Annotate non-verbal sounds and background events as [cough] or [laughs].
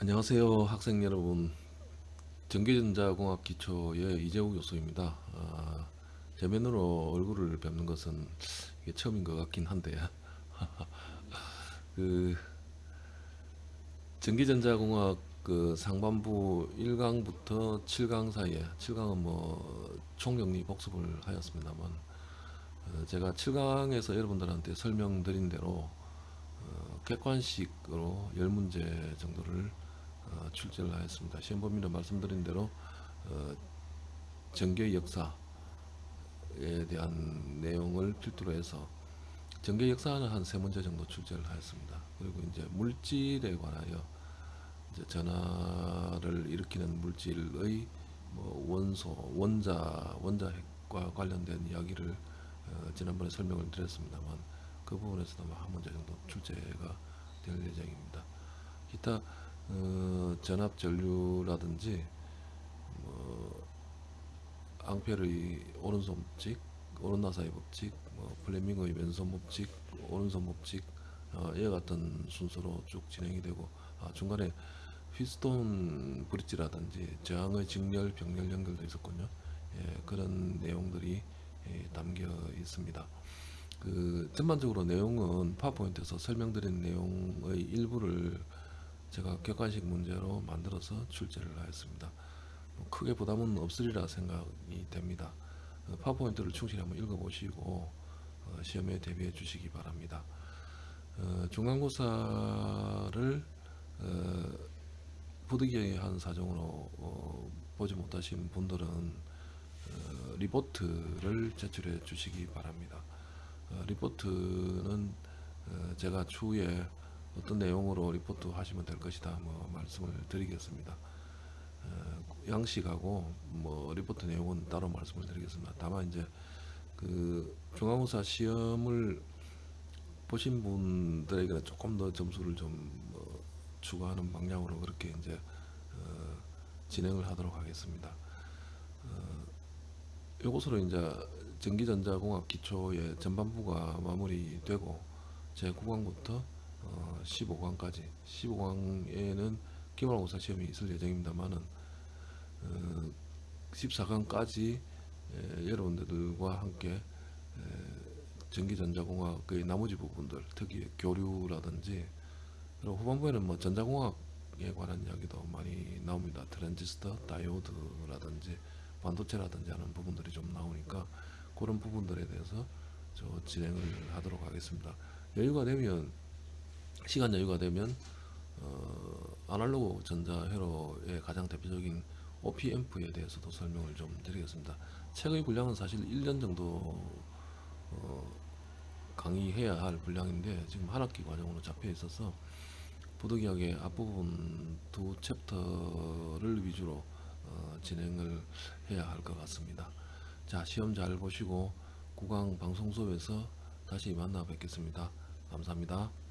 안녕하세요 학생 여러분. 전기전자공학 기초의 이재우 교수입니다. 아, 대면으로 얼굴을 뵙는 것은 처음인 것 같긴 한데. [laughs] 그 전기전자공학 그 상반부 1강부터 7강 사이에 7강은 뭐 총정리 복습을 하였습니다만 어, 제가 7강에서 여러분들한테 설명드린 대로 어, 객관식으로 10문제 정도를 어, 출제를 하였습니다. 시험 범위는 말씀드린 대로 어, 전개 역사에 대한 내용을 필두로 해서 전개 역사는 한 세 문제 정도 출제를 하였습니다. 그리고 이제 물질에 관하여 이제 전하를 일으키는 물질의 뭐 원소, 원자, 원자핵과 관련된 이야기를 어, 지난번에 설명을 드렸습니다만 그 부분에서도 뭐한 문제 정도 출제가 될 예정입니다. 기타 어, 전압 전류라든지 뭐 앙페르의 오른손 법칙, 오른나사의 법칙, 뭐 플레밍의 왼손 법칙, 오른손 법칙 어, 이와 같은 순서로 쭉 진행이 되고 아, 중간에 휘스톤 브릿지라든지 저항의 직렬, 병렬 연결도 있었군요. 예, 그런 내용들이 예, 담겨 있습니다. 그 전반적으로 내용은 파워포인트에서 설명드린 내용의 일부를 제가 객관식 문제로 만들어서 출제를 하였습니다. 뭐 크게 부담은 없으리라 생각이 됩니다. 어, 파워포인트를 충실히 한번 읽어보시고 어, 시험에 대비해 주시기 바랍니다. 어, 중간고사를 어, 부득이한 사정으로 어, 보지 못하신 분들은 어, 리포트를 제출해 주시기 바랍니다. 어, 리포트는 어, 제가 추후에 어떤 내용으로 리포트 하시면 될 것이다 뭐 말씀을 드리겠습니다. 어, 양식하고 뭐 리포트 내용은 따로 말씀을 드리겠습니다. 다만 이제 그 중간고사 시험을 보신 분들에게는 조금 더 점수를 좀뭐 추가하는 방향으로 그렇게 이제 어, 진행을 하도록 하겠습니다. 어, 요것으로 이제 전기전자공학 기초의 전반부가 마무리되고 제 9강부터 어, 15강까지 15강에는 기말고사 시험이 있을 예정입니다만은 어, 14강까지 여러분들과 함께 에, 전기전자공학의 나머지 부분들 특히 교류라든지 그리고 후반부에는 뭐 전자공학에 관한 이야기도 많이 나옵니다. 트랜지스터, 다이오드라든지 반도체라든지 하는 부분들이 좀 나오니까 그런 부분들에 대해서 저 진행을 하도록 하겠습니다. 여유가 되면 시간 여유가 되면 어, 아날로그 전자 회로의 가장 대표적인 OP앰프에 대해서도 설명을 좀 드리겠습니다. 책의 분량은 사실 1년 정도 어, 강의해야 할 분량인데 지금 한 학기 과정으로 잡혀 있어서 부득이하게 앞부분 두 챕터를 위주로 어, 진행을 해야 할 것 같습니다. 자 시험 잘 보시고 구강 방송 수업에서 다시 만나 뵙겠습니다. 감사합니다.